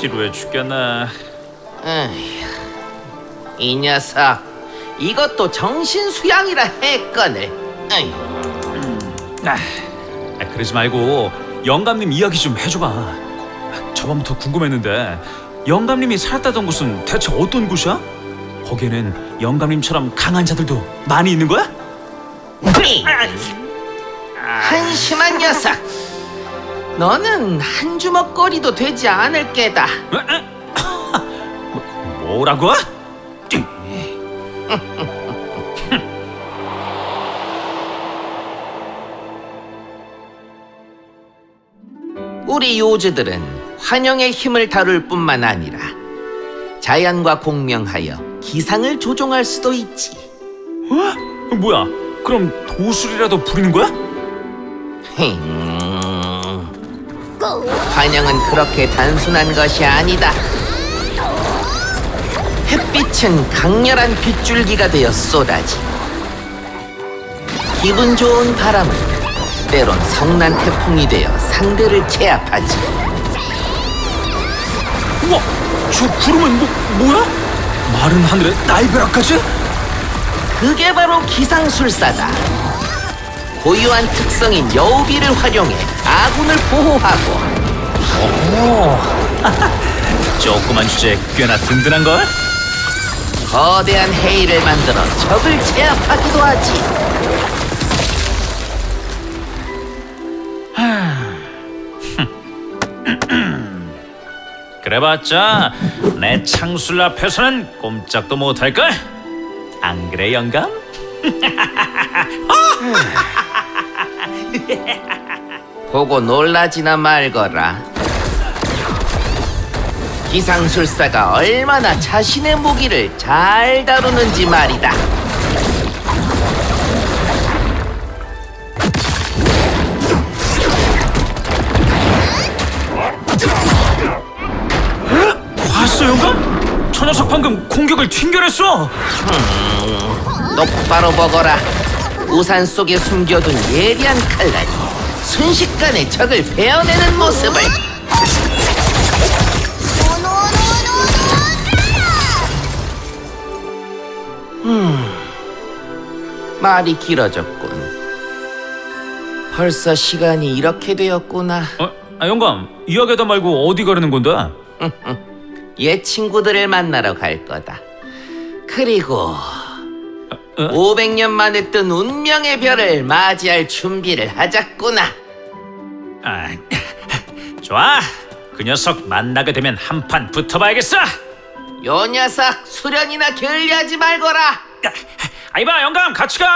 지루해 죽겠네. 에휴, 이 녀석 이것도 정신 수양이라 했거늘. 에휴, 아, 아, 그러지 말고 영감님 이야기 좀 해줘봐. 아, 저번부터 궁금했는데 영감님이 살았다던 곳은 대체 어떤 곳이야? 거기에는 영감님처럼 강한 자들도 많이 있는 거야? 삐! 한심한 녀석. 너는 한 주먹거리도 되지 않을 게다. 뭐라고? 우리 요즈들은 환영의 힘을 다룰 뿐만 아니라 자연과 공명하여 기상을 조종할 수도 있지. 어? 뭐야? 그럼 도술이라도 부리는 거야? 힝. 환영은 그렇게 단순한 것이 아니다. 햇빛은 강렬한 빗줄기가 되어 쏟아지. 기분 좋은 바람은 때론 성난 태풍이 되어 상대를 제압하지. 우와, 저 구름은 뭐, 뭐야? 마른 하늘에 날벼락까지? 그게 바로 기상술사다. 고유한 특성인 여우비를 활용해 아군을 보호하고 조그만 주제에 꽤나 든든한걸? 거대한 해일을 만들어 적을 제압하기도 하지. 그래봤자 내 창술 앞에서는 꼼짝도 못할걸? 안 그래 영감? 보고 놀라지나 말거라. 기상술사가 얼마나 자신의 무기를 잘 다루는지 말이다. 봤어 영감? 저 녀석 방금 공격을 튕겨냈어 똑바로 보거라. 우산 속에 숨겨둔 예리한 칼날이 순식간에 적을 베어내는 모습을. 음, 말이 길어졌군. 벌써 시간이 이렇게 되었구나. 어? 아 영감 이야기하다 말고 어디 가려는 건데? 옛 친구들을 만나러 갈 거다. 그리고 어? 500년 만에 뜬 운명의 별을 맞이할 준비를 하자꾸나. 아, 좋아 그 녀석 만나게 되면 한 판 붙어봐야겠어 요 녀석 수련이나 게을리하지 말거라. 아이봐 영감 같이 가